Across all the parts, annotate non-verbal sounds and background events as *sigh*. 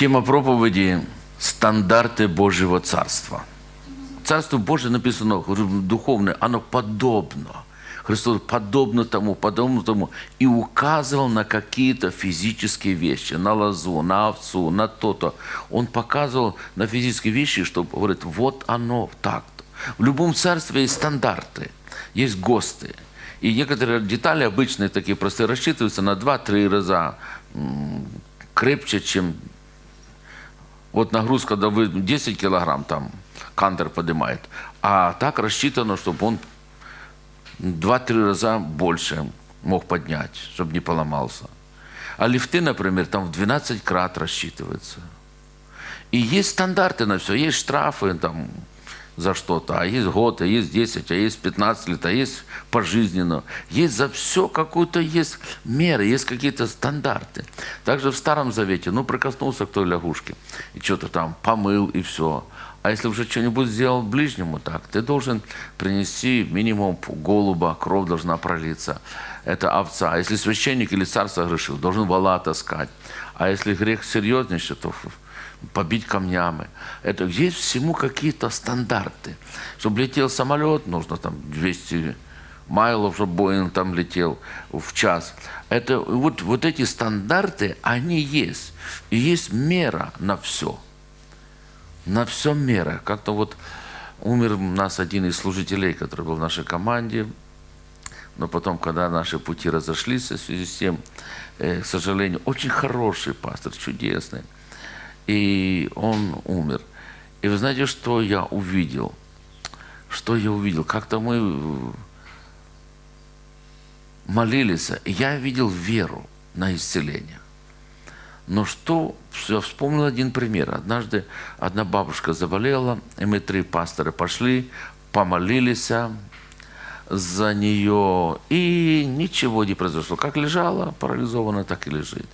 Тема проповеди «Стандарты Божьего Царства». Царство Божие написано, духовное, оно подобно. Христос подобно тому, подобно тому. И указывал на какие-то физические вещи, на лозу, на овцу, на то-то. Он показывал на физические вещи, чтобы говорит, вот оно так-то. В любом царстве есть стандарты, есть ГОСТы. И некоторые детали обычные такие простые рассчитываются на 2-3 раза крепче, чем вот нагрузка, когда вы 10 килограмм там кантер поднимает, а так рассчитано, чтобы он 2-3 раза больше мог поднять, чтобы не поломался. А лифты, например, там в 12 крат рассчитывается. И есть стандарты на все, есть штрафы там за что-то, а есть год, а есть 10, а есть 15 лет, а есть пожизненно. Есть за все какую-то есть меры, есть какие-то стандарты. Также в Старом Завете, ну, прикоснулся к той лягушке, и что-то там помыл, и все. А если уже что-нибудь сделал ближнему, так, ты должен принести минимум голуба, кровь должна пролиться. Это овца. А если священник или царь согрешил, должен вала таскать. А если грех серьезнейший, то побить камнями. Это есть всему какие-то стандарты. Чтобы летел самолет, нужно там 200 майлов, чтобы Боинг там летел в час. Это вот, вот эти стандарты, они есть. И есть мера на все. На все мера. Как-то вот умер у нас один из служителей, который был в нашей команде. Но потом, когда наши пути разошлись в связи с тем, э, к сожалению, очень хороший пастор, чудесный – и он умер. И вы знаете, что я увидел? Что я увидел? Как-то мы молились, и я видел веру на исцеление. Но что, я вспомнил один пример. Однажды одна бабушка заболела, и мы три пастора пошли, помолились, за нее, и ничего не произошло. Как лежала парализована, так и лежит.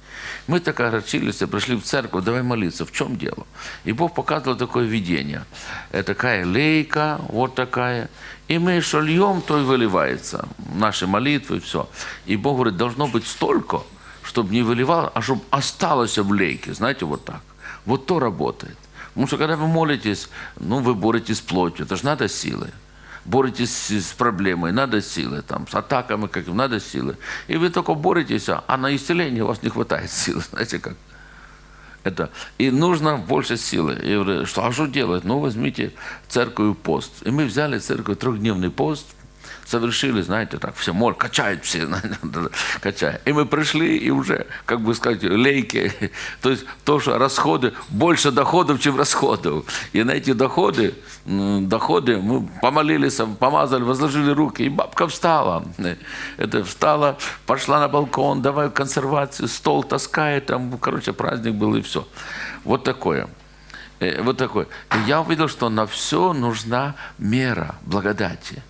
Мы так огорчились, пришли в церковь, давай молиться. В чем дело? И Бог показывал такое видение. Это такая лейка, вот такая. И мы что льем, то и выливается. Наши молитвы, все. И Бог говорит, должно быть столько, чтобы не выливало, а чтобы осталось в лейке. Знаете, вот так. Вот то работает. Потому что когда вы молитесь, ну, вы боретесь с плотью. Это же надо силы боретесь с проблемой, надо силы, там, с атаками, как надо силы. И вы только боретесь, а на исцеление у вас не хватает силы, *laughs* знаете как. Это. И нужно больше силы. И говорю, что, а что делать? Ну, возьмите церковь пост. И мы взяли церковь трехдневный пост, совершили, знаете, так, все, моль, качают все, качают. И мы пришли, и уже, как бы сказать, лейки, *laughs* то есть то, что расходы, больше доходов, чем расходов. И на эти доходы, доходы мы помолились, помазали, возложили руки, и бабка встала. Это встала, пошла на балкон, давай консервацию, стол таскает, там, короче, праздник был и все. Вот такое. Э, вот такое. И я увидел, что на все нужна мера благодати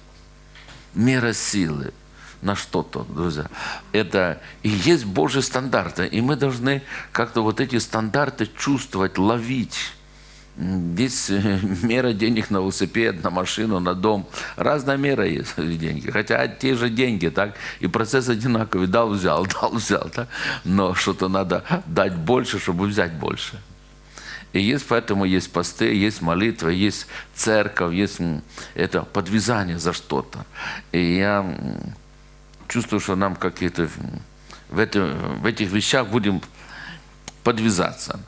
мера силы на что-то, друзья. Это и есть Божьи стандарты. И мы должны как-то вот эти стандарты чувствовать, ловить. Здесь э, *laughs* мера денег на велосипед, на машину, на дом. Разная мера есть *laughs* деньги. Хотя те же деньги, так? И процесс одинаковый. Дал, взял, *laughs* дал, взял. Так? Но что-то надо дать больше, чтобы взять больше. И есть поэтому есть посты, есть молитва, есть церковь, есть это подвязание за что-то. И я чувствую, что нам какие-то в, в этих вещах будем подвязаться.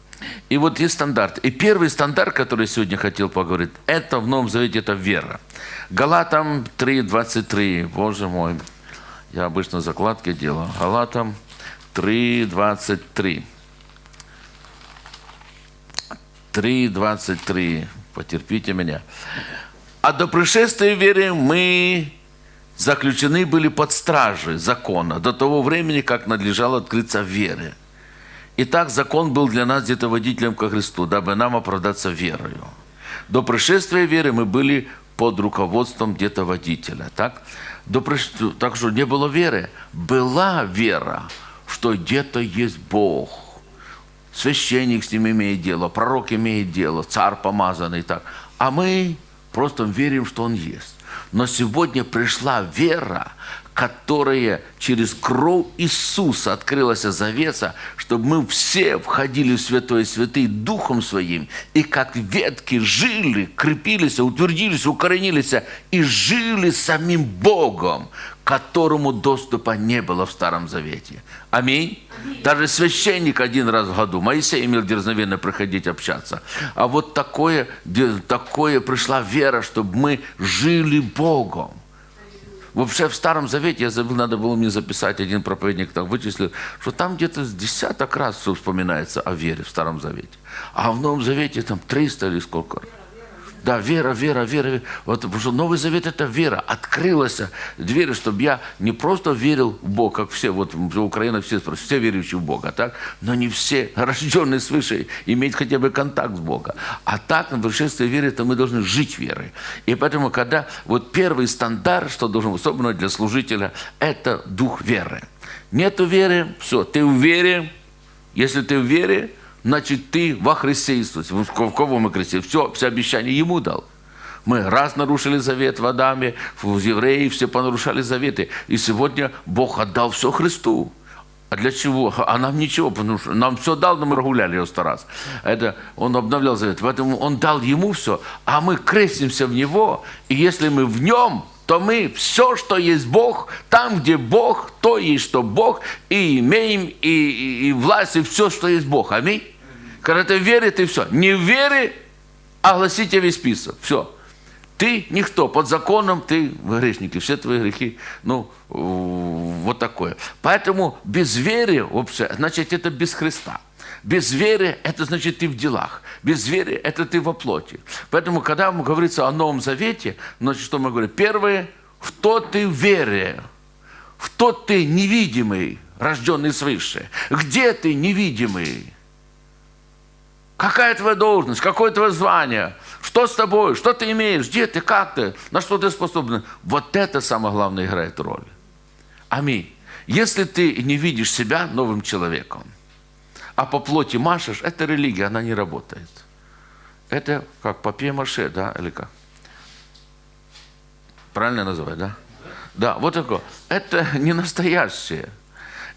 И вот есть стандарт. И первый стандарт, который сегодня хотел поговорить, это в Новом Завете, это вера. Галатам 3.23, боже мой, я обычно закладки делаю. Галатам 3.23. 3.23. Потерпите меня. А до пришествия веры мы заключены были под стражей закона до того времени, как надлежало открыться вере. Итак, закон был для нас где-то водителем ко Христу, дабы нам оправдаться верою. До пришествия веры мы были под руководством где-то водителя. Так? До приш... так что не было веры. Была вера, что где-то есть Бог – священник с ним имеет дело, пророк имеет дело, царь помазанный так. А мы просто верим, что он есть. Но сегодня пришла вера, которая через кровь Иисуса открылась завеса, чтобы мы все входили в Святое Святый Духом Своим, и как ветки жили, крепились, утвердились, укоренились и жили самим Богом, которому доступа не было в Старом Завете. Аминь. Аминь. Даже священник один раз в году, Моисей имел дерзновенно приходить общаться. А вот такое, такое пришла вера, чтобы мы жили Богом. Вообще в Старом Завете, я забыл, надо было мне записать, один проповедник так вычислил, что там где-то с десяток раз все вспоминается о вере в Старом Завете. А в Новом Завете там 300 или сколько да, вера, вера, вера. Вот, потому что Новый Завет – это вера. Открылась дверь, чтобы я не просто верил в Бога, как все, вот в Украине все, все верующие в Бога, так? но не все *laughs* рожденные свыше иметь хотя бы контакт с Богом. А так, на пришествии веры, то мы должны жить верой. И поэтому, когда вот первый стандарт, что должен, особенно для служителя, это дух веры. Нету веры, все, ты в вере, если ты в вере, значит, ты во Христе Иисусе. В кого мы Христе? Все, все обещания Ему дал. Мы раз нарушили завет в Адаме, в евреи все понарушали заветы. И сегодня Бог отдал все Христу. А для чего? А нам ничего, потому что нам все дал, но мы прогуляли его сто раз. Это он обновлял завет. Поэтому он дал ему все, а мы крестимся в него. И если мы в нем, то мы все, что есть Бог, там, где Бог, то есть, что Бог, и имеем, и, и, и власть, и все, что есть Бог. Аминь. Когда ты веришь, ты все. Не в вере, огласите весь список. Все. Ты никто. Под законом ты грешник. И все твои грехи, ну, вот такое. Поэтому без веры, вообще, значит, это без Христа. Без веры – это значит ты в делах. Без веры – это ты во плоти. Поэтому, когда говорится о Новом Завете, значит, что мы говорим? Первое – в то ты вере, в тот ты невидимый, рожденный свыше. Где ты невидимый? Какая твоя должность? Какое твое звание? Что с тобой? Что ты имеешь? Где ты? Как ты? На что ты способен? Вот это самое главное играет роль. Аминь. Если ты не видишь себя новым человеком, а по плоти машешь, это религия, она не работает. Это как папье-маше, да, или как? Правильно называть, да? Да, вот такое. Это не настоящее.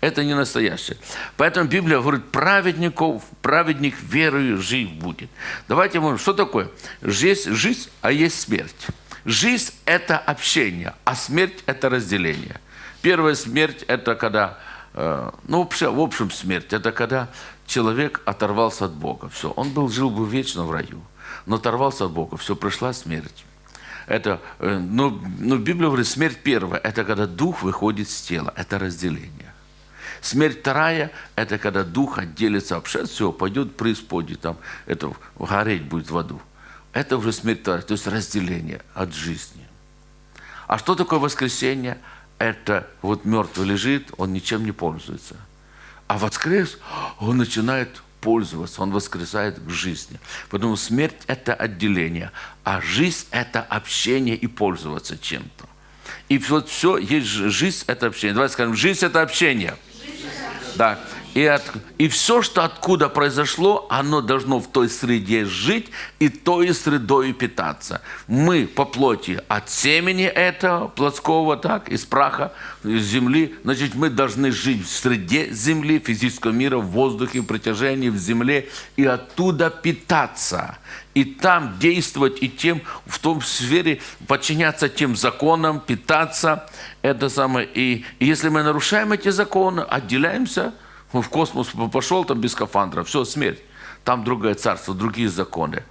Это не настоящее. Поэтому Библия говорит, праведников, праведник верою жить будет. Давайте мы, что такое? Жизнь, жизнь, а есть смерть. Жизнь – это общение, а смерть – это разделение. Первая смерть – это когда Э, ну, в общем, смерть – это когда человек оторвался от Бога. Все, он был, жил бы вечно в раю, но оторвался от Бога, все, пришла смерть. Это, э, ну, ну, Библия говорит, смерть первая – это когда дух выходит с тела, это разделение. Смерть вторая – это когда дух отделится вообще, все, пойдет преисподней, там, это гореть будет в аду. Это уже смерть вторая, то есть разделение от жизни. А что такое воскресенье? это вот мертвый лежит, он ничем не пользуется. А воскрес, он начинает пользоваться, он воскресает к жизни. Потому смерть – это отделение, а жизнь – это общение и пользоваться чем-то. И вот все, есть жизнь – это общение. Давайте скажем, жизнь – это общение. Да. И, от, и все, что откуда произошло, оно должно в той среде жить и той средой питаться. Мы по плоти от семени этого плотского, так, из праха, из земли, значит, мы должны жить в среде земли, физического мира, в воздухе, в притяжении, в земле, и оттуда питаться. И там действовать, и тем, в том сфере подчиняться тем законам, питаться. Это самое. И, и если мы нарушаем эти законы, отделяемся – в космос пошел там без скафандра, все, смерть. Там другое царство, другие законы.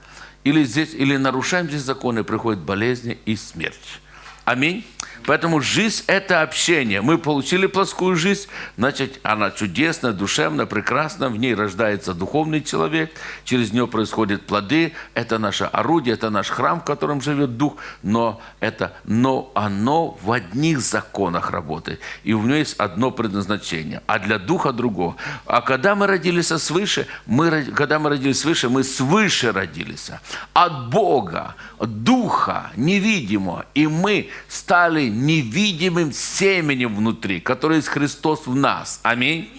Или здесь, или нарушаем здесь законы, приходят болезни и смерть. Аминь. Поэтому жизнь – это общение. Мы получили плоскую жизнь, значит, она чудесная, душевная, прекрасная. В ней рождается духовный человек, через нее происходят плоды. Это наше орудие, это наш храм, в котором живет Дух. Но, это, но оно в одних законах работает. И у него есть одно предназначение, а для Духа другого. А когда мы родились свыше, мы, когда мы родились свыше, мы свыше родились. От Бога, Духа невидимого. И мы стали невидимым семенем внутри, который есть Христос в нас. Аминь.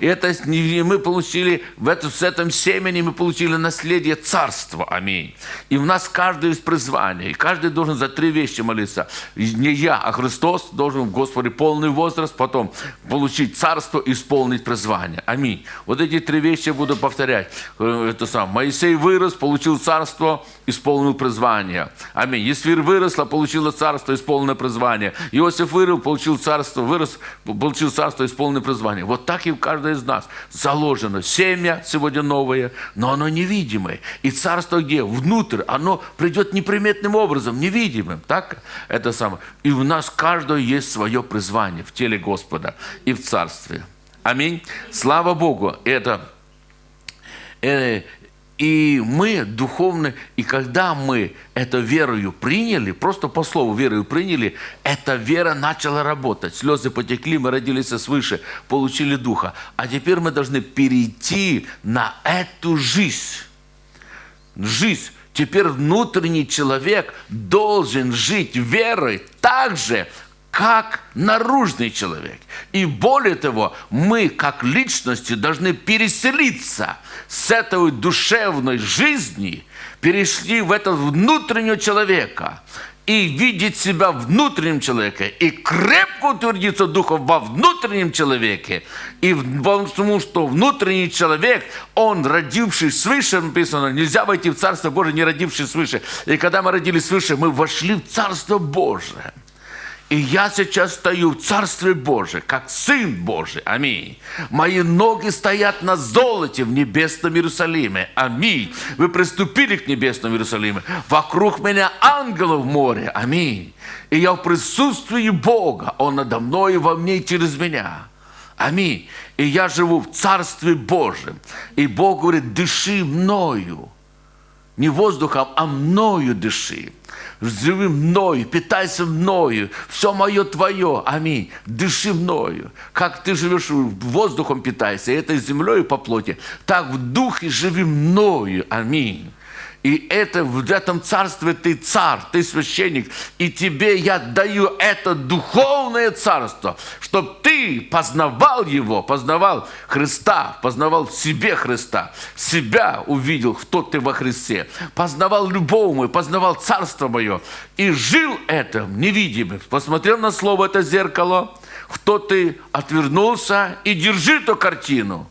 И это мы получили, в это, с этим семени мы получили наследие царства. Аминь. И в нас каждый из призвания. И каждый должен за три вещи молиться. Не я, а Христос должен в Господе полный возраст, потом получить царство, исполнить призвание. Аминь. Вот эти три вещи я буду повторять. Э, это сам. Моисей вырос, получил царство, исполнил призвание. Аминь. Есфир выросла, получила царство, исполненное призвание. Иосиф вырос, получил царство, вырос, получил царство, исполненное призвание. Вот так и в каждой из нас заложено семя сегодня новое, но оно невидимое. И царство где? Внутрь. Оно придет неприметным образом, невидимым. Так? Это самое. И у нас каждого есть свое призвание в теле Господа и в царстве. Аминь. Слава Богу. Это э, и мы духовно, и когда мы это верою приняли, просто по слову верою приняли, эта вера начала работать. Слезы потекли, мы родились свыше, получили Духа. А теперь мы должны перейти на эту жизнь. Жизнь. Теперь внутренний человек должен жить верой так же, как наружный человек. И более того, мы, как личности, должны переселиться с этой душевной жизни, перешли в этого внутреннего человека и видеть себя внутренним человеком, и крепко утвердиться духом во внутреннем человеке, и потому что внутренний человек, он родивший свыше, написано, нельзя войти в Царство Божие, не родивший свыше. И когда мы родились свыше, мы вошли в Царство Божие. И я сейчас стою в Царстве Божьем, как Сын Божий. Аминь. Мои ноги стоят на золоте в небесном Иерусалиме. Аминь. Вы приступили к небесному Иерусалиму. Вокруг меня ангелов море. Аминь. И я в присутствии Бога. Он надо мной и во мне и через меня. Аминь. И я живу в Царстве Божьем. И Бог говорит, дыши мною. Не воздухом, а мною дыши. Живи мною, питайся мною, все мое твое, аминь, дыши мною. Как ты живешь воздухом питайся, этой землей по плоти, так в духе живи мною, аминь. И это в этом царстве ты царь, ты священник. И тебе я даю это духовное царство, чтобы ты познавал его, познавал Христа, познавал в себе Христа, себя увидел, кто ты во Христе, познавал любовь мою, познавал царство мое и жил этим невидимым. Посмотрел на слово это зеркало, кто ты отвернулся и держи эту картину,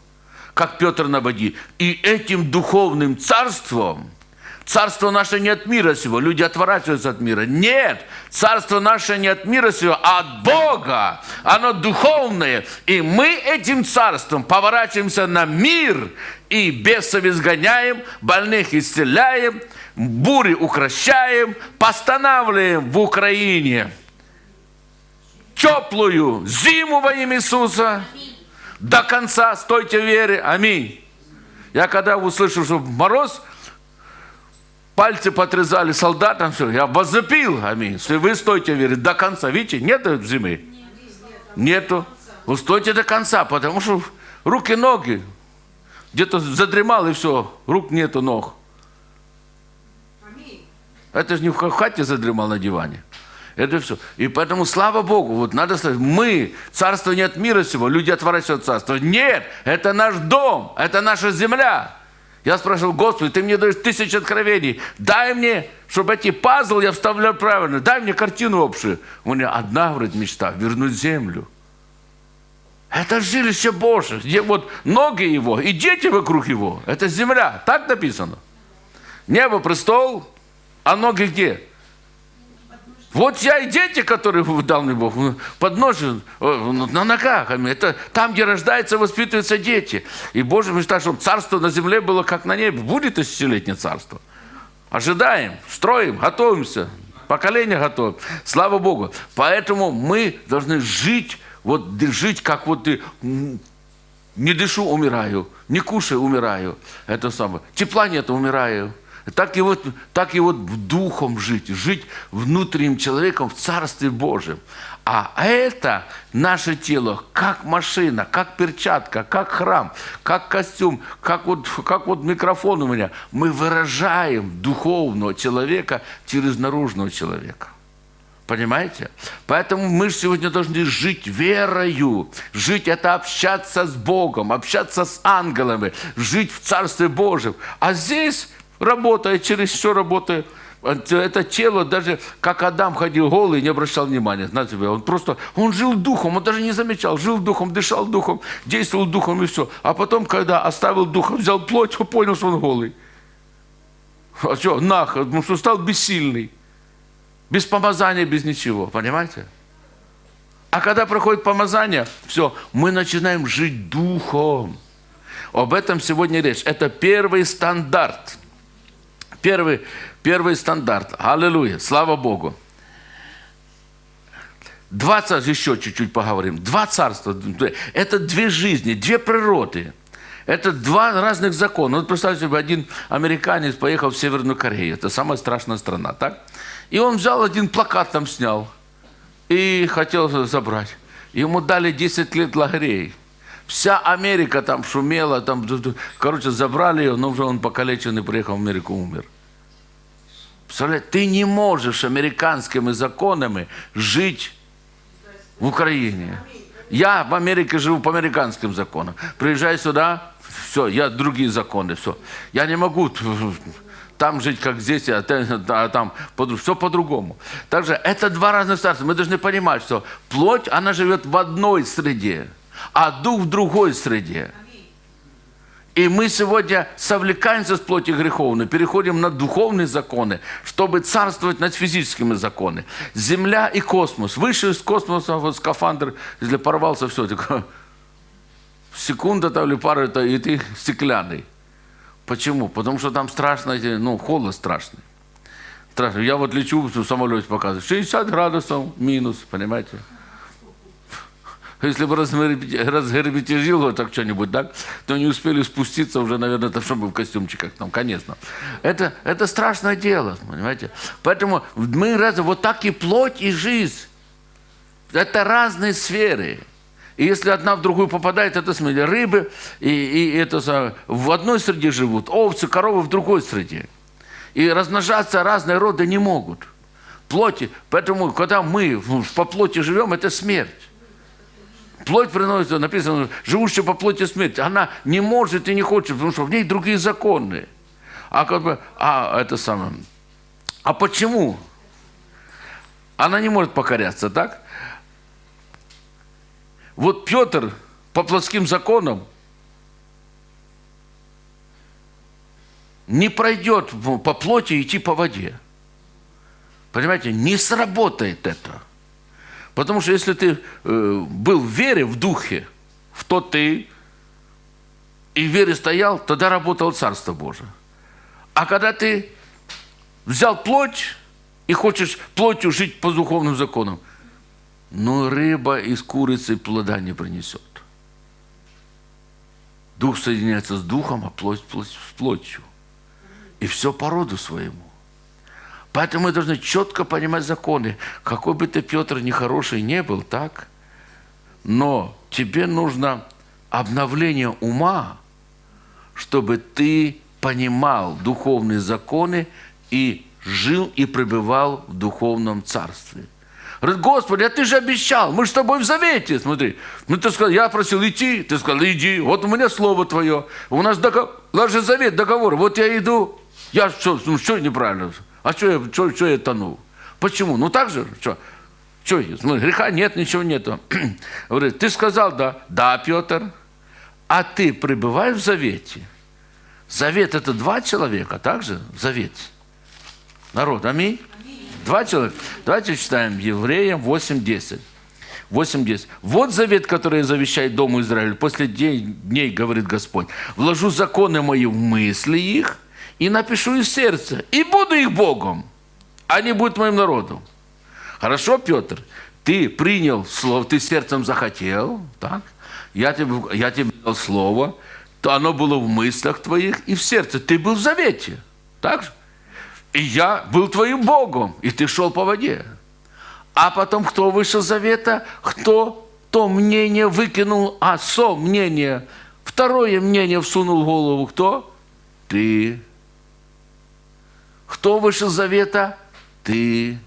как Петр на воде. И этим духовным царством – Царство наше не от мира сего. Люди отворачиваются от мира. Нет, царство наше не от мира сего, а от Бога. Оно духовное. И мы этим царством поворачиваемся на мир и бесов изгоняем, больных исцеляем, бури укращаем, постанавливаем в Украине теплую зиму во имя Иисуса. До конца стойте в вере. Аминь. Я когда услышал, что мороз – пальцы потрезали солдатам, все, я возопил, аминь. Если вы стойте, верит, до конца, видите, нет зимы? Нету. Вы стойте до конца, потому что руки, ноги, где-то задремал и все, рук нету, ног. Это же не в хате задремал на диване. Это все. И поэтому, слава Богу, вот надо сказать, мы, царство не от мира сего, люди отворачиваются от царства. Нет, это наш дом, это наша земля. Я спрашивал, Господи, ты мне даешь тысячи откровений. Дай мне, чтобы эти пазлы я вставлял правильно. Дай мне картину общую. У меня одна, говорит, мечта – вернуть землю. Это жилище Божие, где вот ноги его и дети вокруг его. Это земля. Так написано. Небо – престол, а ноги где? Вот я и дети, которые дал мне Бог, под ножи, на ногах. Это там, где рождаются, воспитываются дети. И Божья мечта, чтобы царство на земле было как на небе. Будет тысячелетнее царство. Ожидаем, строим, готовимся. Поколение готовим. Слава Богу. Поэтому мы должны жить, вот жить, как вот ты не дышу, умираю, не кушаю, умираю. Это самое. Тепла нет, умираю. Так и, вот, так и вот духом жить, жить внутренним человеком в Царстве Божьем. А это наше тело, как машина, как перчатка, как храм, как костюм, как вот, как вот микрофон у меня. Мы выражаем духовного человека через наружного человека. Понимаете? Поэтому мы сегодня должны жить верою. Жить – это общаться с Богом, общаться с ангелами, жить в Царстве Божьем. А здесь, работая, через что работая, это тело, даже как Адам ходил голый, не обращал внимания на себя. Он просто, он жил духом, он даже не замечал. Жил духом, дышал духом, действовал духом и все. А потом, когда оставил духом, взял плоть, он *laughs* понял, что он голый. А что, нах, потому что стал бессильный. Без помазания, без ничего, понимаете? А когда проходит помазание, все, мы начинаем жить духом. Об этом сегодня речь. Это первый стандарт. Первый, первый стандарт. Аллилуйя. Слава Богу. Два царства, еще чуть-чуть поговорим. Два царства. Это две жизни, две природы. Это два разных закона. Вот представьте себе, один американец поехал в Северную Корею. Это самая страшная страна, так? И он взял один плакат там снял и хотел забрать. Ему дали 10 лет лагерей. Вся Америка там шумела, там, короче, забрали ее, но уже он покалеченный приехал в Америку, умер. Представляете, ты не можешь американскими законами жить в Украине. Я в Америке живу по американским законам. Приезжай сюда, все, я другие законы, все. Я не могу там жить, как здесь, а, а там все по-другому. Также это два разных царства. Мы должны понимать, что плоть, она живет в одной среде, а дух в другой среде. И мы сегодня совлекаемся с плоти греховной, переходим на духовные законы, чтобы царствовать над физическими законами. Земля и космос. Выше из космоса вот скафандр, если порвался, все, секунда там или пара, и ты стеклянный. Почему? Потому что там страшно, ну, холод страшный. Страшно. Я вот лечу в самолете показываю. 60 градусов минус, понимаете? Если бы разгерметизил вот так что-нибудь, так, то не успели спуститься уже, наверное, там, чтобы в костюмчиках, там, конечно. Это, это страшное дело, понимаете? Поэтому мы раз, вот так и плоть, и жизнь. Это разные сферы. И если одна в другую попадает, это смотрите, рыбы и, и это в одной среде живут, овцы, коровы в другой среде. И размножаться разные роды не могут. Плоти. Поэтому, когда мы по плоти живем, это смерть. Плоть приносит, написано, живущая по плоти смерть. Она не может и не хочет, потому что в ней другие законы. А как бы, а это самое. А почему? Она не может покоряться, так? Вот Петр по плотским законам не пройдет по плоти идти по воде. Понимаете, не сработает это. Потому что если ты э, был в вере, в духе, в то ты, и в вере стоял, тогда работало Царство Божие. А когда ты взял плоть и хочешь плотью жить по духовным законам – но рыба из курицы плода не принесет. Дух соединяется с духом, а плоть, плоть с плотью. И все по роду своему. Поэтому мы должны четко понимать законы. Какой бы ты, Петр, нехороший не был, так? Но тебе нужно обновление ума, чтобы ты понимал духовные законы и жил и пребывал в духовном царстве. Говорит, Господи, а ты же обещал, мы же с тобой в завете, смотри. Ну, ты сказал, я просил идти, ты сказал, иди, вот у меня слово твое. У нас договор, даже завет, договор, вот я иду. Я что, ну что неправильно? А что я, что, что я тонул? Почему? Ну так же, что? Что, смотри, греха нет, ничего нету. *clears throat* Говорит, ты сказал, да. Да, Петр. А ты пребываешь в завете? Завет – это два человека, так же? Завет. Народ, аминь. Два человека. Давайте читаем Евреям 8.10. 8.10. Вот завет, который завещает Дому Израиля. После дней, говорит Господь, вложу законы мои в мысли их и напишу их в сердце, и буду их Богом. Они будут моим народом. Хорошо, Петр, ты принял слово, ты сердцем захотел, так? Я тебе, я тебе дал слово, то оно было в мыслях твоих и в сердце. Ты был в завете. Так же? И я был твоим Богом, и ты шел по воде. А потом кто вышел завета? Кто то мнение выкинул, а со мнение, второе мнение всунул в голову. Кто? Ты. Кто вышел завета? Ты.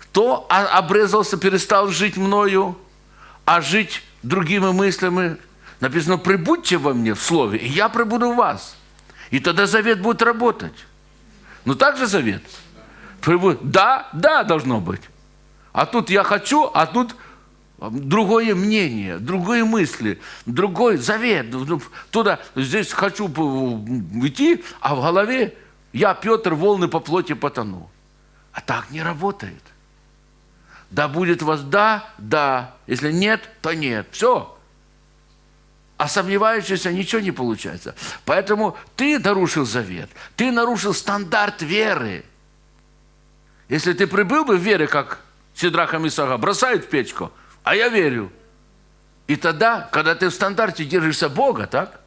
Кто обрезался, перестал жить мною, а жить другими мыслями? Написано, прибудьте во мне в слове, и я прибуду в вас. И тогда завет будет работать. Ну так же завет? Да, да, должно быть. А тут я хочу, а тут другое мнение, другие мысли, другой завет. Туда, здесь хочу идти, а в голове я, Петр, волны по плоти потону. А так не работает. Да будет вас да, да. Если нет, то нет. Все. А сомневающийся ничего не получается. Поэтому ты нарушил завет. Ты нарушил стандарт веры. Если ты прибыл бы в вере, как Сидраха Мисага, бросают в печку, а я верю. И тогда, когда ты в стандарте держишься Бога, так?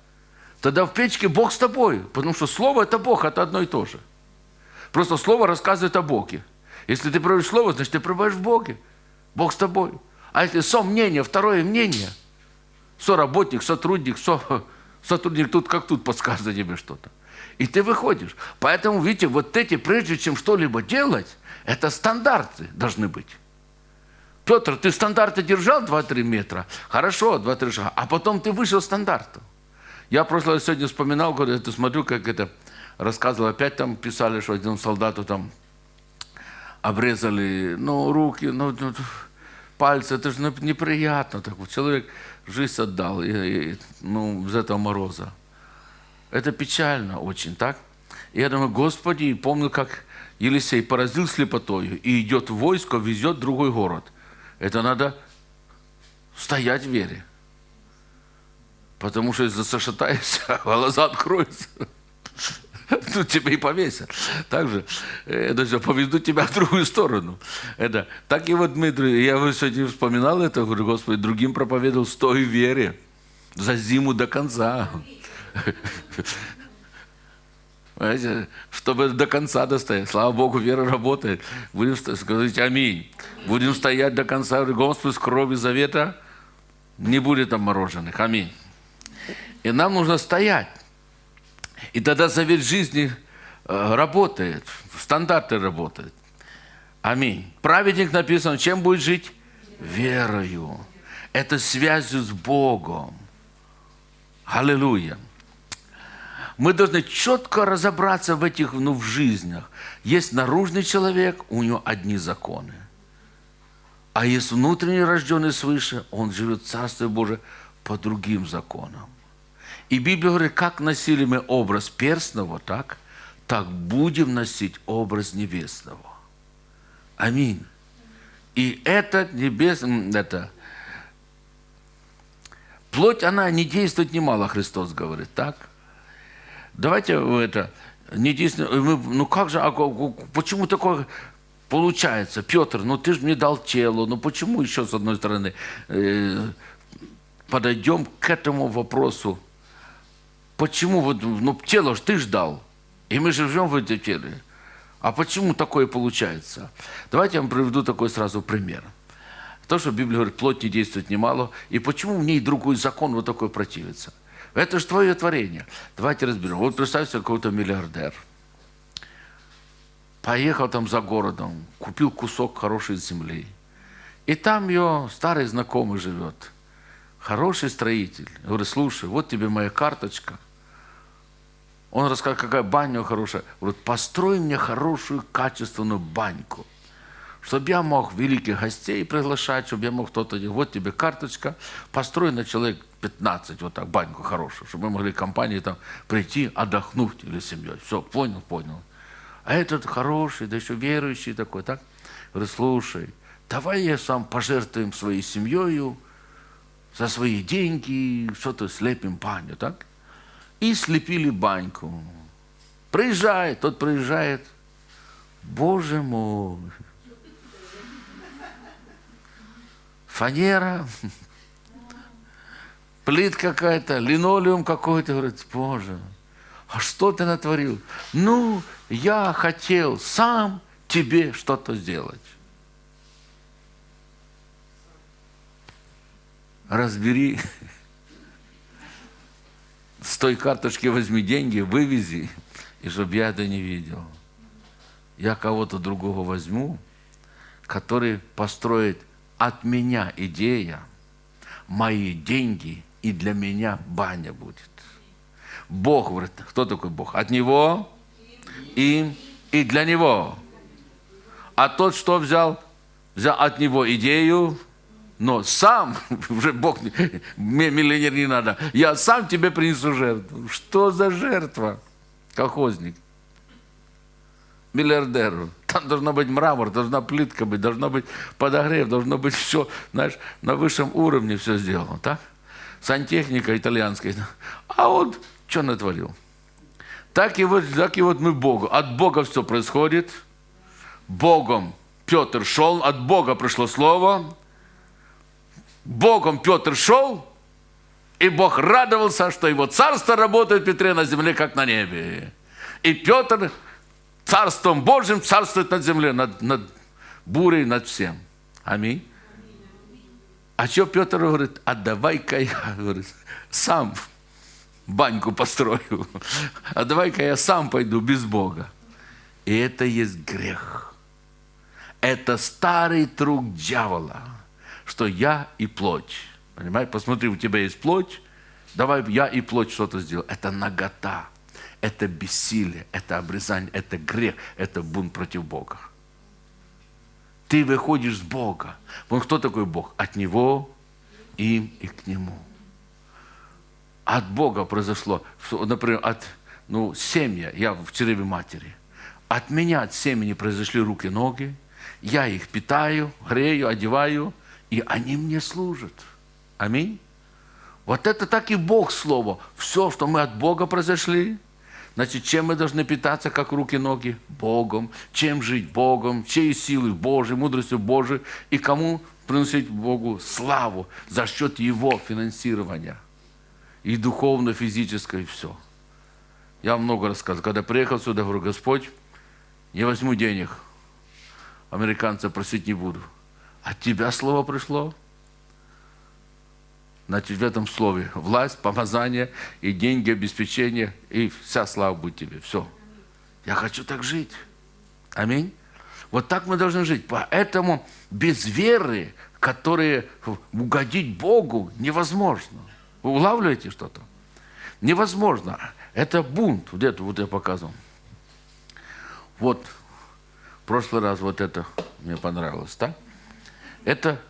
Тогда в печке Бог с тобой. Потому что Слово – это Бог, это одно и то же. Просто Слово рассказывает о Боге. Если ты проводишь Слово, значит, ты пребываешь в Боге. Бог с тобой. А если сомнение, второе мнение, соработник, сотрудник, со, *laughs* сотрудник тут как тут подсказывает тебе что-то. И ты выходишь. Поэтому, видите, вот эти, прежде чем что-либо делать, это стандарты должны быть. Петр, ты стандарты держал 2-3 метра? Хорошо, 2-3 шага. А потом ты вышел стандарту. Я просто сегодня вспоминал, когда я смотрю, как это рассказывал, опять там писали, что один солдату там обрезали, ну, руки, ну, ну пальцы, это же неприятно. Так вот, человек жизнь отдал, и, и, ну, из этого мороза. Это печально очень, так? И я думаю, Господи, помню, как Елисей поразил слепотою и идет войско, везет в другой город – это надо стоять в вере. Потому что если зашатаешься, *laughs* глаза откроются. Тут тебя и повесят. Также это все поведут тебя в другую сторону. Это, так и вот Дмитрий, я сегодня вспоминал это, говорю, Господи, другим проповедовал, стой в вере за зиму до конца. Понимаете, чтобы до конца достоять. Слава Богу, вера работает. Будем сказать аминь. Будем стоять до конца. Господь, с крови завета не будет там мороженых. Аминь. И нам нужно стоять. И тогда завет жизни э, работает, стандарты работают. Аминь. Праведник написан, чем будет жить? Верою. Это связью с Богом. Аллилуйя мы должны четко разобраться в этих ну, в жизнях. Есть наружный человек, у него одни законы. А есть внутренний рожденный свыше, он живет в Царстве Божие по другим законам. И Библия говорит, как носили мы образ перстного, так, так будем носить образ небесного. Аминь. И этот небес, это, плоть, она не действует немало, Христос говорит, так? Давайте это, не единственное, ну как же, а, почему такое получается? Петр, ну ты же мне дал тело, ну почему еще с одной стороны э, подойдем к этому вопросу? Почему вот, ну тело же ты ж дал, и мы же живем в этом теле. А почему такое получается? Давайте я вам приведу такой сразу пример. То, что Библия говорит, плоть не действует немало, и почему в ней другой закон вот такой противится. Это же твое творение. Давайте разберем. Вот представьте, какой-то миллиардер. Поехал там за городом, купил кусок хорошей земли. И там ее старый знакомый живет. Хороший строитель. Я говорю, слушай, вот тебе моя карточка. Он рассказал, какая баня хорошая. Говорит, построй мне хорошую, качественную баньку чтобы я мог великих гостей приглашать, чтобы я мог кто-то, вот тебе карточка, построй на человек 15, вот так, баньку хорошую, чтобы мы могли компании там прийти, отдохнуть или семьей. Все, понял, понял. А этот хороший, да еще верующий такой, так? Говорит, слушай, давай я сам пожертвуем своей семьей, за свои деньги, что-то слепим баню, так? И слепили баньку. Приезжает, тот приезжает. Боже мой, фанера, плит какая-то, линолеум какой-то. Говорит, Боже, а что ты натворил? Ну, я хотел сам тебе что-то сделать. Разбери. С той карточки возьми деньги, вывези, и чтобы я это не видел. Я кого-то другого возьму, который построит от меня идея, мои деньги, и для меня баня будет. Бог, говорит, кто такой Бог? От Него и, и для Него. А тот, что взял? Взял от Него идею, но сам, *laughs* уже Бог, миллионер не надо, я сам тебе принесу жертву. Что за жертва? Колхозник. Миллиардеру. Там должна быть мрамор, должна плитка быть, должна быть подогрев, должно быть все, знаешь, на высшем уровне все сделано, так? Сантехника итальянская. А он что натворил? Так и, вот, так и вот мы Богу. От Бога все происходит. Богом Петр шел, от Бога пришло слово. Богом Петр шел, и Бог радовался, что его царство работает Петре на земле, как на небе. И Петр царством Божьим царствует над землей, над, над бурей, над всем. Аминь. А что Петр говорит, а давай-ка я *laughs* говорит, сам баньку построю, *laughs* а давай-ка я сам пойду без Бога. И это есть грех. Это старый труд дьявола, что я и плоть. Понимаешь? Посмотри, у тебя есть плоть, давай я и плоть что-то сделаю. Это нагота это бессилие, это обрезание, это грех, это бунт против Бога. Ты выходишь с Бога. Вот кто такой Бог? От Него, им и к Нему. От Бога произошло, например, от ну, семья, я в чреве матери. От меня, от семени произошли руки, ноги. Я их питаю, грею, одеваю, и они мне служат. Аминь. Вот это так и Бог Слово. Все, что мы от Бога произошли – Значит, чем мы должны питаться, как руки-ноги? Богом. Чем жить? Богом. Чьей силой? Божьей, мудростью Божией. И кому приносить Богу славу за счет Его финансирования. И духовно, физическое, и все. Я много рассказывал. Когда приехал сюда, говорю, Господь, не возьму денег. Американца просить не буду. От Тебя слово пришло. Значит, в этом слове власть, помазание и деньги, обеспечение, и вся слава будет тебе. Все. Я хочу так жить. Аминь. Вот так мы должны жить. Поэтому без веры, которые угодить Богу, невозможно. Вы улавливаете что-то? Невозможно. Это бунт. Вот это вот я показывал. Вот. В прошлый раз вот это мне понравилось, да? Это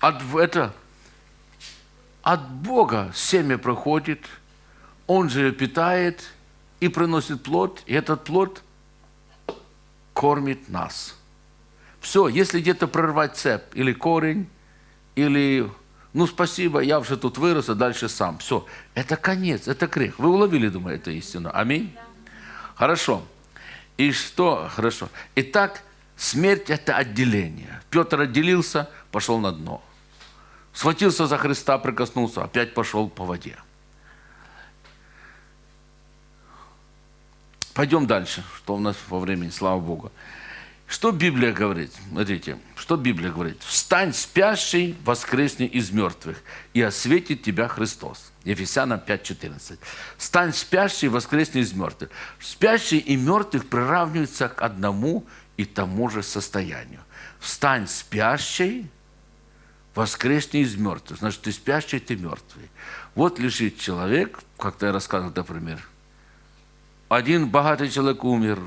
от, это, от Бога семя проходит, Он же ее питает и приносит плод, и этот плод кормит нас. Все, если где-то прорвать цепь или корень, или ну спасибо, я уже тут вырос, а дальше сам. Все, это конец, это грех. Вы уловили, думаю, это истину. Аминь? Да. Хорошо. И что? Хорошо. Итак, смерть – это отделение. Петр отделился, пошел на дно. Схватился за Христа, прикоснулся, опять пошел по воде. Пойдем дальше, что у нас во времени, слава Богу. Что Библия говорит? Смотрите, что Библия говорит? «Встань, спящий, воскресни из мертвых, и осветит тебя Христос». Ефесянам 5.14. «Стань спящий, воскресни из мертвых». Спящий и мертвых приравниваются к одному и тому же состоянию. «Встань, спящий, воскресни из мертвых. Значит, ты спящий, ты мертвый. Вот лежит человек, как-то я рассказывал, например, один богатый человек умер,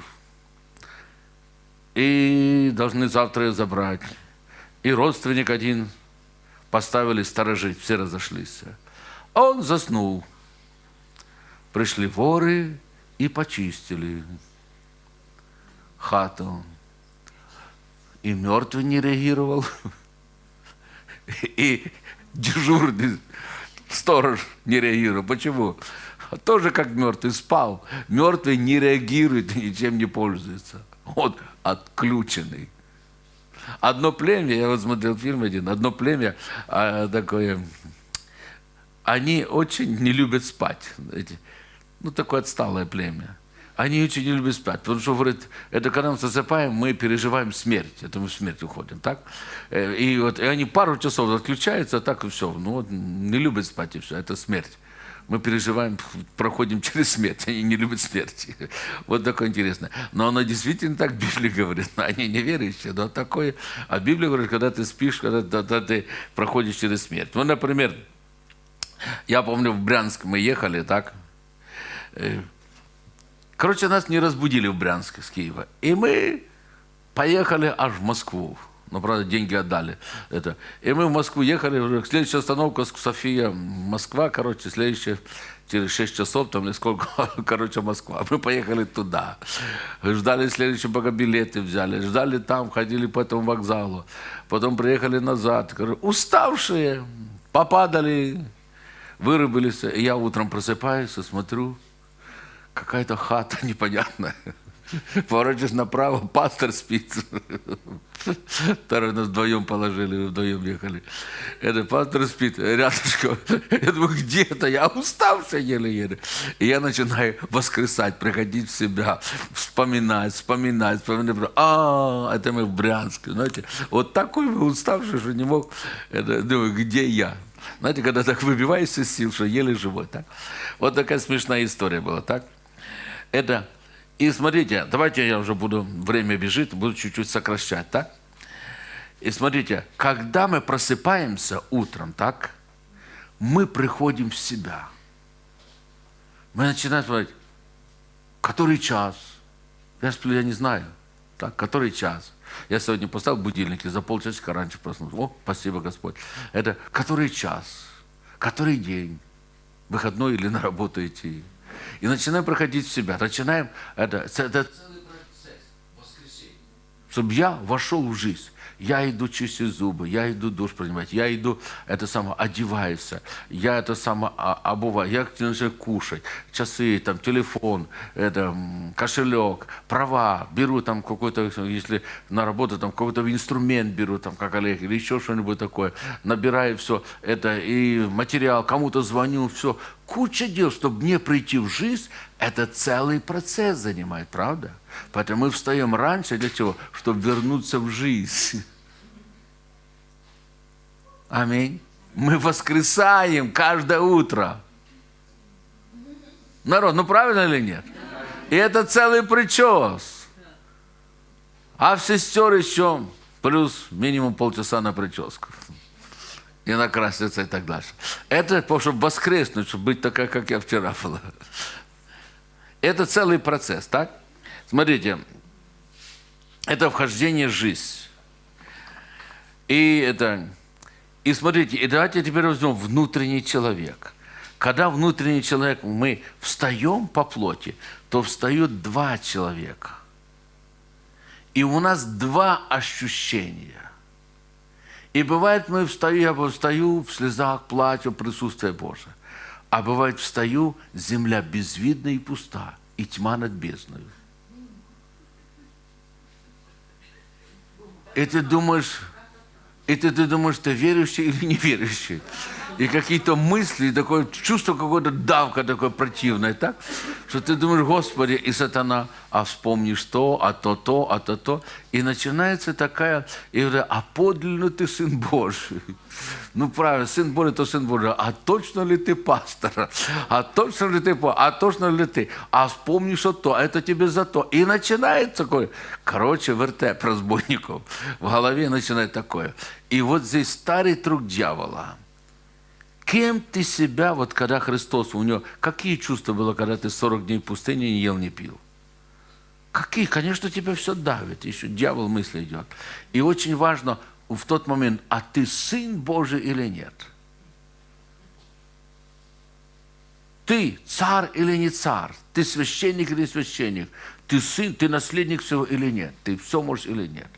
и должны завтра ее забрать. И родственник один поставили сторожить, все разошлись. Он заснул. Пришли воры и почистили хату. И мертвый не реагировал. *laughs* и дежурный сторож не реагировал. Почему? Тоже как мертвый спал. Мертвый не реагирует и ничем не пользуется. Он отключенный. Одно племя, я вот смотрел фильм один, одно племя а, такое, они очень не любят спать. Знаете, ну, такое отсталое племя они очень не любят спать. Потому что, говорит, это когда мы засыпаем, мы переживаем смерть. Это мы в смерть уходим, так? Э, и вот и они пару часов отключаются, а так и все. Ну, вот, не любят спать и все. Это смерть. Мы переживаем, проходим *laughs* через смерть. Они не любят смерти. Вот такое интересное. Но оно действительно так Библия говорит. Они неверующие, но такое. А Библия говорит, когда ты спишь, когда, когда ты проходишь через смерть. Ну, например, я помню, в Брянск мы ехали, так? Э, короче, нас не разбудили в Брянске с Киева. И мы поехали аж в Москву. Ну, правда, деньги отдали. Это. И мы в Москву ехали. Следующая остановка София, Москва, короче, следующая через 6 часов, там или сколько, *laughs* короче, Москва. Мы поехали туда. Ждали следующие, пока билеты взяли. Ждали там, ходили по этому вокзалу. Потом приехали назад. Уставшие, попадали, вырубились. И я утром просыпаюсь и смотрю, какая-то хата *laughs* непонятная. Поворачиваешь направо, пастор спит. Второй нас вдвоем положили, вдвоем ехали. Это пастор спит рядышком. Я думаю, где это? Я уставший еле-еле. И я начинаю воскресать, приходить в себя, вспоминать, вспоминать, вспоминать. А, это мы в Брянске. Знаете, вот такой вы уставший, что не мог. Это, думаю, где я? Знаете, когда так выбиваешься из сил, что еле живой. Так? Вот такая смешная история была. Так? Это и смотрите, давайте я уже буду, время бежит, буду чуть-чуть сокращать, так? И смотрите, когда мы просыпаемся утром, так, мы приходим в себя. Мы начинаем смотреть, который час? Я сплю, я не знаю. Так, который час? Я сегодня поставил будильник и за полчасика раньше проснулся. О, спасибо, Господь. Это который час? Который день? Выходной или на работу идти? И начинаем проходить в себя. Начинаем, это, это целый процесс. Чтобы я вошел в жизнь. Я иду чистить зубы, я иду душ принимать, я иду, это самое, одеваюсь, я это самое обуваю, я начинаю кушать, часы, там, телефон, это, кошелек, права, беру там какой-то, если на работу, там, какой-то инструмент беру, там, как Олег, или еще что-нибудь такое, набираю все, это, и материал, кому-то звоню, все, куча дел, чтобы мне прийти в жизнь, это целый процесс занимает, правда? Поэтому мы встаем раньше для чего? Чтобы вернуться в жизнь. Аминь. Мы воскресаем каждое утро. Народ, ну правильно или нет? И это целый причес. А в сестер еще плюс минимум полчаса на прическу. И накраситься и так дальше. Это чтобы воскреснуть, чтобы быть такая, как я вчера была. Это целый процесс, так? Смотрите, это вхождение в жизнь. И это и смотрите, и давайте теперь возьмем внутренний человек. Когда внутренний человек, мы встаем по плоти, то встают два человека. И у нас два ощущения. И бывает, мы встаю, я встаю в слезах, плачу, присутствие Божие. А бывает, встаю, земля безвидна и пуста, и тьма над бездной. И ты думаешь, и ты, ты думаешь, ты верующий или неверующий. И какие-то мысли, такое чувство какое-то давка такое противное, так? Что ты думаешь, Господи, и сатана, а вспомнишь то, а то, то, а то, то. И начинается такая, и говорят, а подлинно ты Сын Божий. Ну, правильно, Сын Божий, то Сын Божий. А точно ли ты пастор? А точно ли ты, а точно ли ты? А вспомнишь, что то, а это тебе за то. И начинается такое, короче, вертеп разбойников. В голове начинает такое. И вот здесь старый труд дьявола – Кем ты себя, вот когда Христос, у него, какие чувства было, когда ты 40 дней в пустыне не ел, не пил? Какие? Конечно, тебя все давит, еще дьявол мысли идет. И очень важно в тот момент, а ты сын Божий или нет? Ты царь или не царь? Ты священник или священник? Ты сын, ты наследник всего или нет? Ты все можешь или нет?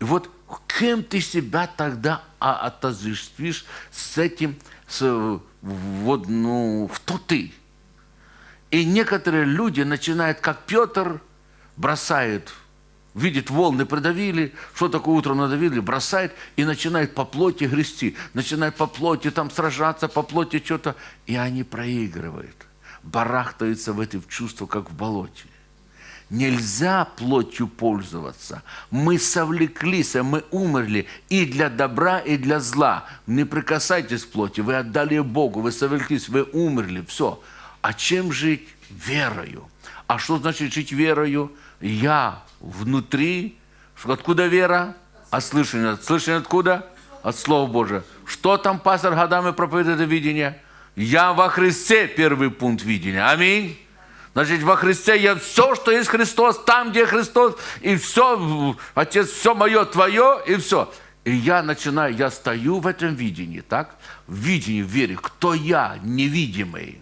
И вот кем ты себя тогда отождествишь с этим, с, вот, ну, кто ты? И некоторые люди начинают, как Петр, бросает, видит волны придавили, что такое утром надавили, бросает и начинает по плоти грести, начинает по плоти там сражаться, по плоти что-то, и они проигрывают, барахтаются в эти чувства, как в болоте. Нельзя плотью пользоваться. Мы совлеклись, а мы умерли и для добра, и для зла. Не прикасайтесь к плоти, вы отдали Богу, вы совлеклись, вы умерли, все. А чем жить? Верою. А что значит жить верою? Я внутри. Откуда вера? От слышания. Слышание откуда? От Слова Божия. Что там пастор годами проповедует это видение? Я во Христе первый пункт видения. Аминь. Значит, во Христе я все, что есть Христос, там, где Христос, и все, Отец, все мое, твое, и все. И я начинаю, я стою в этом видении, так? В видении, в вере. Кто я, невидимый?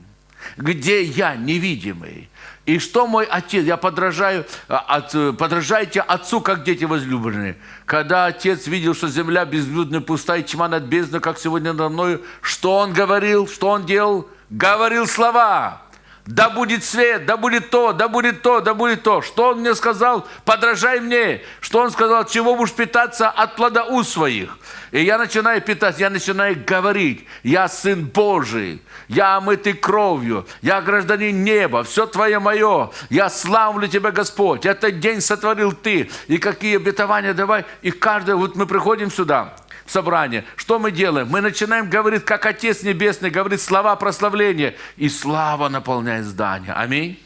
Где я, невидимый? И что мой отец? Я подражаю, а, от, подражайте отцу, как дети возлюбленные. Когда отец видел, что земля безлюдная, пустая, тьма над бездной, как сегодня надо мною, что он говорил, что он делал? Говорил слова да будет свет, да будет то, да будет то, да будет то. Что он мне сказал? Подражай мне. Что он сказал? Чего будешь питаться от плода уст своих? И я начинаю питаться, я начинаю говорить. Я сын Божий, я омытый кровью, я гражданин неба, все твое мое. Я славлю тебя, Господь. Этот день сотворил ты. И какие обетования давай. И каждый, вот мы приходим сюда, собрание. Что мы делаем? Мы начинаем говорить, как Отец Небесный говорит слова прославления, и слава наполняет здание. Аминь.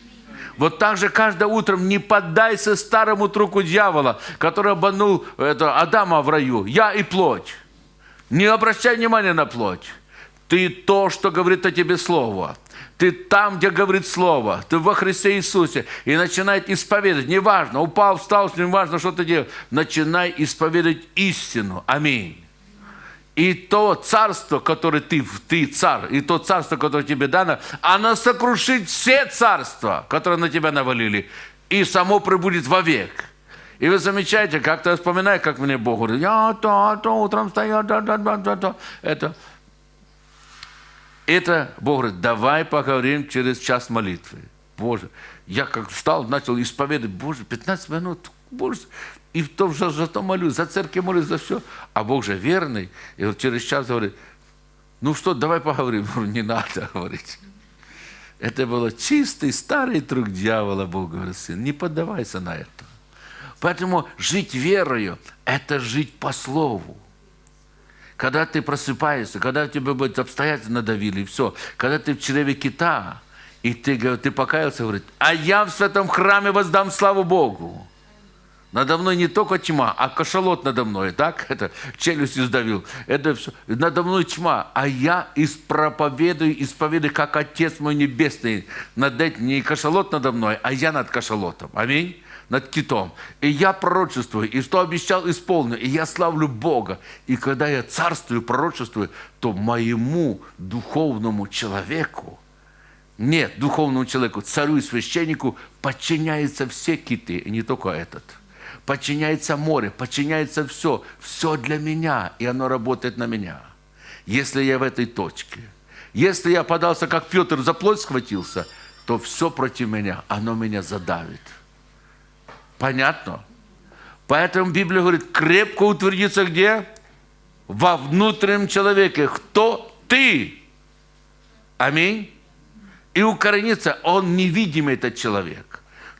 Вот так же каждое утро не поддайся старому труку дьявола, который обманул это, Адама в раю. Я и плоть. Не обращай внимания на плоть. Ты то, что говорит о тебе Слово. Ты там, где говорит Слово. Ты во Христе Иисусе. И начинает исповедовать. Неважно, упал, встал, неважно, что ты делаешь. Начинай исповедовать истину. Аминь. И то царство, которое ты, ты царь, и то царство, которое тебе дано, оно сокрушит все царства, которые на тебя навалили, и само прибудет вовек. И вы замечаете, как-то я вспоминаю, как мне Бог говорит, я то, то, утром встаю, да, да, да, да, да. Это, это Бог говорит, давай поговорим через час молитвы. Боже, я как встал, начал исповедовать, Боже, 15 минут, Боже, и то, за, за то молюсь, за церковь молюсь, за все. А Бог же верный. И вот через час говорит, ну что, давай поговорим. *laughs* Не надо говорить. Это было чистый старый трюк дьявола, Бог говорит, сын. Не поддавайся на это. Поэтому жить верою – это жить по слову. Когда ты просыпаешься, когда тебе будет обстоятельства надавили, и все. Когда ты в чреве кита, и ты, ты покаялся, говорит, а я в святом храме воздам славу Богу. Надо мной не только тьма, а кашалот надо мной, так? *laughs* Это челюсть издавил. Это все. Надо мной тьма, а я испроповедую, исповедую, как Отец мой Небесный. Над этим не кашалот надо мной, а я над кашалотом. Аминь над китом. И я пророчествую, и что обещал, исполню. И я славлю Бога. И когда я царствую, пророчествую, то моему духовному человеку, нет, духовному человеку, царю и священнику подчиняются все киты, и не только этот – подчиняется море, подчиняется все. Все для меня, и оно работает на меня. Если я в этой точке, если я подался, как Петр, за плоть схватился, то все против меня, оно меня задавит. Понятно? Поэтому Библия говорит, крепко утвердиться где? Во внутреннем человеке. Кто ты? Аминь. И укорениться, он невидимый этот человек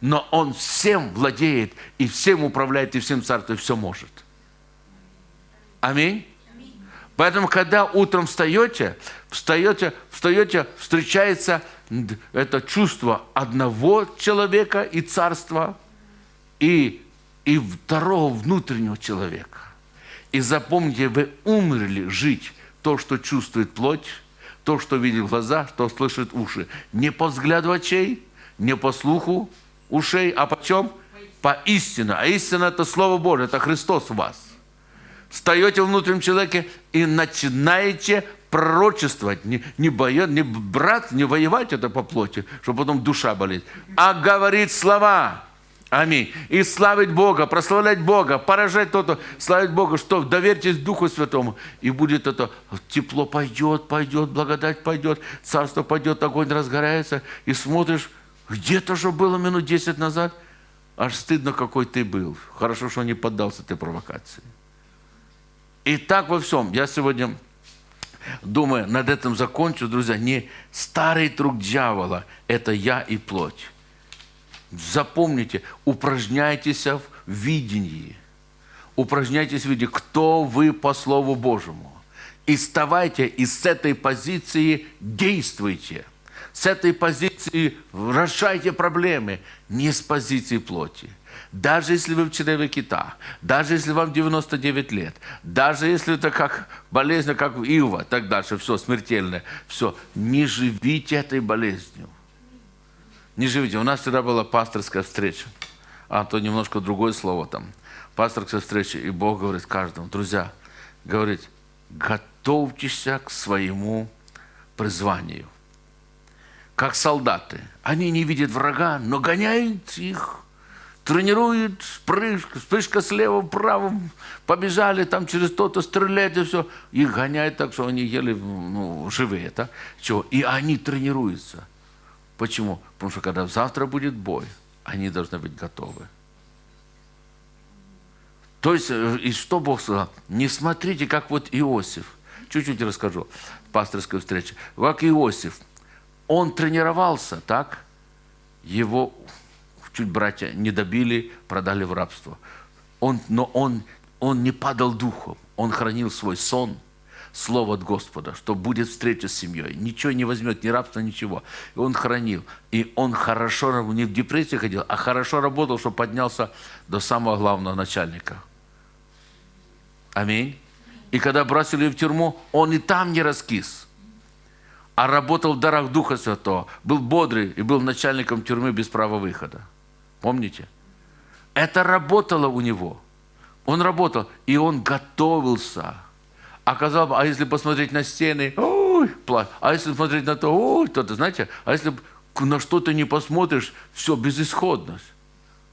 но Он всем владеет, и всем управляет, и всем царствует, и все может. Аминь. Поэтому, когда утром встаете, встаете, встаете, встречается это чувство одного человека и царства, и, и второго внутреннего человека. И запомните, вы умерли жить то, что чувствует плоть, то, что видит глаза, что слышит уши. Не по взгляду очей, не по слуху, ушей, а почем? По истину. А истина – это Слово Божие, это Христос в вас. Встаете в внутреннем человеке и начинаете пророчествовать, не, не, боя, не брат, не воевать это по плоти, чтобы потом душа болит, а говорить слова. Аминь. И славить Бога, прославлять Бога, поражать то-то, славить Бога, что доверьтесь Духу Святому, и будет это, тепло пойдет, пойдет, благодать пойдет, царство пойдет, огонь разгорается, и смотришь, где-то же было минут 10 назад. Аж стыдно, какой ты был. Хорошо, что не поддался этой провокации. И так во всем. Я сегодня, думаю, над этим закончу, друзья. Не старый труд дьявола – это я и плоть. запомните, упражняйтесь в видении. Упражняйтесь в видении, кто вы по Слову Божьему. И вставайте, и с этой позиции действуйте. С этой позиции решайте проблемы, не с позиции плоти. Даже если вы в чреве кита, даже если вам 99 лет, даже если это как болезнь, как Ива, так дальше, все смертельное, все, не живите этой болезнью. Не живите. У нас всегда была пасторская встреча, а то немножко другое слово там. Пасторская встреча, и Бог говорит каждому, друзья, говорит, готовьтесь к своему призванию. Как солдаты. Они не видят врага, но гоняют их тренируют, прыжка, вспышка слева, вправо, побежали там через то-то стрелять и все. Их гоняют так, что они еле ну, живые. Да? Чего? И они тренируются. Почему? Потому что когда завтра будет бой, они должны быть готовы. То есть, э, и что Бог сказал? Не смотрите, как вот Иосиф. Чуть-чуть расскажу. Пасторской встрече. Как Иосиф. Он тренировался, так? Его чуть братья не добили, продали в рабство. Он, но он, он не падал духом. Он хранил свой сон – слово от Господа, что будет встреча с семьей. Ничего не возьмет, ни рабства, ничего. И он хранил. И он хорошо, не в депрессии ходил, а хорошо работал, что поднялся до самого главного начальника. Аминь. И когда бросили в тюрьму, он и там не раскис, а работал в дарах Духа Святого, был бодрый и был начальником тюрьмы без права выхода. Помните? Это работало у него. Он работал, и он готовился – а казалось бы, а если посмотреть на стены, ой, плачь. А если посмотреть на то, ой, то-то, знаете, а если на что-то не посмотришь, все, безысходность.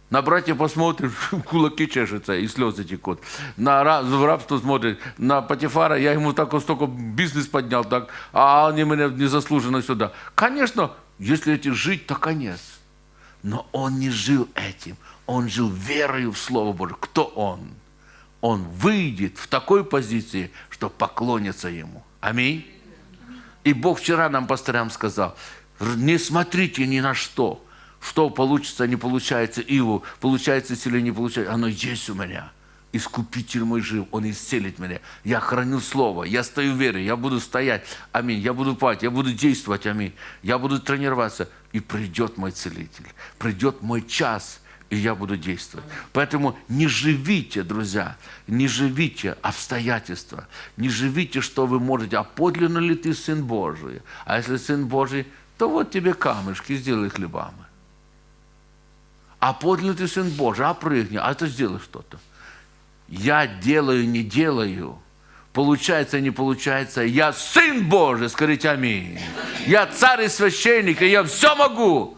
На братья посмотришь, *laughs* кулаки чешутся и слезы текут. На рабство смотришь, на Патифара, я ему так вот столько бизнес поднял, так, а они меня незаслуженно сюда. Конечно, если этим жить, то конец. Но он не жил этим. Он жил верою в Слово Божие. Кто он? Он выйдет в такой позиции, что поклонятся Ему. Аминь. И Бог вчера нам, пасторам, сказал, не смотрите ни на что, что получится, не получается Иву, получается или не получается, оно есть у меня. Искупитель мой жив, Он исцелит меня. Я храню Слово, я стою в вере, я буду стоять. Аминь. Я буду пать, я буду действовать. Аминь. Я буду тренироваться. И придет мой целитель. Придет мой час – и я буду действовать. Поэтому не живите, друзья, не живите обстоятельства, не живите, что вы можете, а подлинно ли ты Сын Божий? А если Сын Божий, то вот тебе камешки, сделай хлебами. А подлинно ты Сын Божий, а прыгни, а ты сделай что-то. Я делаю, не делаю. Получается, не получается. Я Сын Божий, скажите аминь. Я царь и священник, и я все могу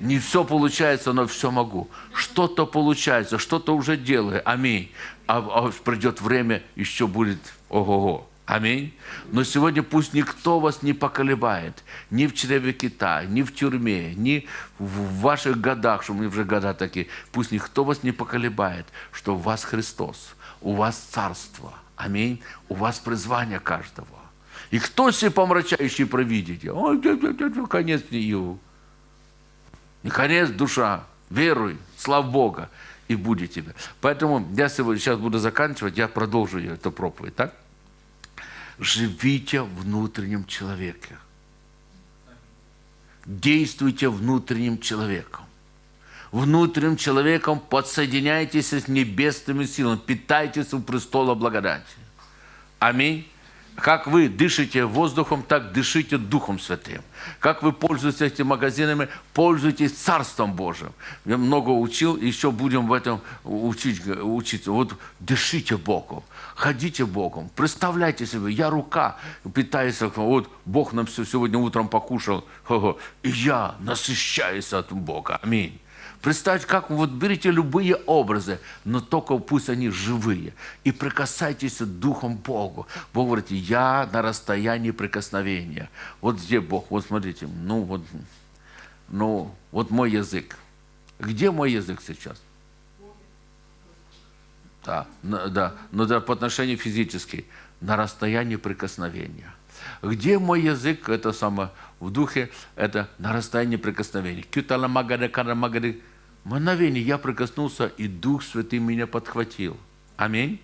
не все получается, но все могу. Что-то получается, что-то уже делаю. Аминь. А, а придет время, еще будет ого-го. Аминь. Но сегодня пусть никто вас не поколебает. Ни в чреве кита, ни в тюрьме, ни в ваших годах, что мы уже года такие. Пусть никто вас не поколебает, что у вас Христос, у вас Царство. Аминь. У вас призвание каждого. И кто себе помрачающий провидите? Ой, конец не его. Наконец, душа, веруй, слав Бога, и будет тебе. Поэтому я сегодня, сейчас буду заканчивать, я продолжу эту проповедь, так? Живите внутренним человеке. Действуйте внутренним человеком. Внутренним человеком подсоединяйтесь с небесными силами, питайтесь у престола благодати. Аминь. Как вы дышите воздухом, так дышите Духом Святым. Как вы пользуетесь этими магазинами, пользуйтесь Царством Божьим. Я много учил, еще будем в этом учить, учиться. Вот дышите Богом, ходите Богом, представляйте себе, я рука питаюсь, вот Бог нам все сегодня утром покушал, *laughs* и я насыщаюсь от Бога. Аминь. Представьте, как вот берите любые образы, но только пусть они живые. И прикасайтесь Духом Богу. Бог говорит, я на расстоянии прикосновения. Вот где Бог? Вот смотрите, ну вот, ну, вот мой язык. Где мой язык сейчас? Да, да, но да, по отношению физически, на расстоянии прикосновения. Где мой язык, это самое, в духе, это на расстоянии прикосновения. Кютала магаде, кара магаде. Мгновение я прикоснулся, и Дух Святый меня подхватил. Аминь.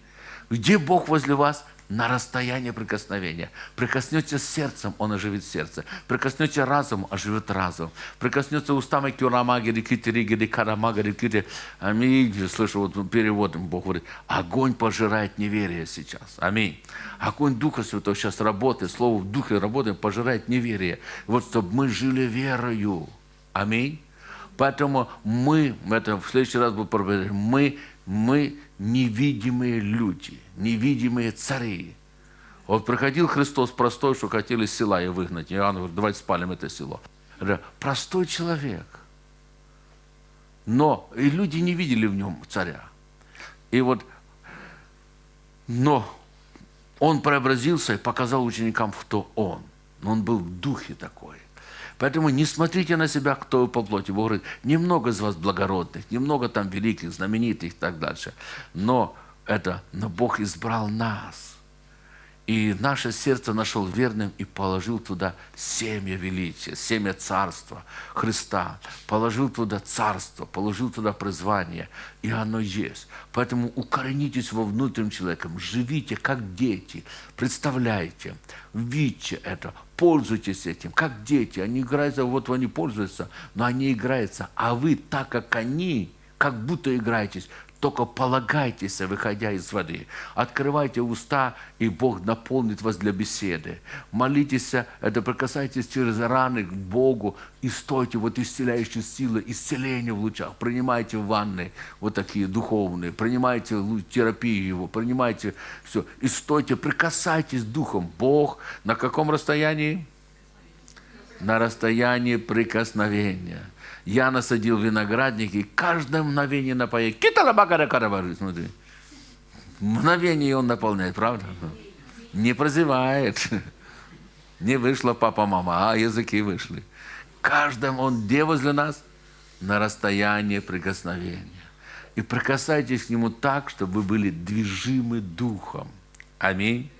Где Бог возле вас? на расстояние прикосновения. Прикоснете сердцем, он оживит сердце. Прикоснете разум, оживет разум. Прикоснется устами кюрамагери, китеригери, карамагери, кити. Аминь. Слышу, вот перевод Бог говорит, огонь пожирает неверие сейчас. Аминь. Огонь Духа Святого сейчас работает, Слово в Духе работает, пожирает неверие. Вот чтобы мы жили верою. Аминь. Поэтому мы, это в следующий раз буду проверять, мы, мы невидимые люди, невидимые цари. Вот приходил Христос простой, что хотели села и выгнать. И Иоанн говорит, давайте спалим это село. Простой человек. Но и люди не видели в нем царя. И вот, но он преобразился и показал ученикам, кто он. Но он был в духе такой. Поэтому не смотрите на себя, кто вы по плоти. Бог говорит, немного из вас благородных, немного там великих, знаменитых и так дальше. Но это, но Бог избрал нас. И наше сердце нашел верным и положил туда семя величия, семя царства Христа. Положил туда царство, положил туда призвание. И оно есть. Поэтому укоренитесь во внутреннем человеком, живите как дети. Представляйте, видите это, пользуйтесь этим, как дети. Они играются, вот они пользуются, но они играются. А вы, так как они, как будто играетесь, только полагайтесь, выходя из воды. Открывайте уста, и Бог наполнит вас для беседы. Молитесь, это прикасайтесь через раны к Богу и стойте вот исцеляющие силы, исцеление в лучах. Принимайте ванны вот такие духовные, принимайте терапию его, принимайте все. И стойте, прикасайтесь духом. Бог на каком расстоянии? На расстоянии прикосновения я насадил виноградник, и каждое мгновение напоет. Киталабакара карабары, смотри. Мгновение он наполняет, правда? Не прозевает. Не вышла папа-мама, а языки вышли. Каждым он где возле нас? На расстоянии прикосновения. И прикасайтесь к нему так, чтобы вы были движимы духом. Аминь.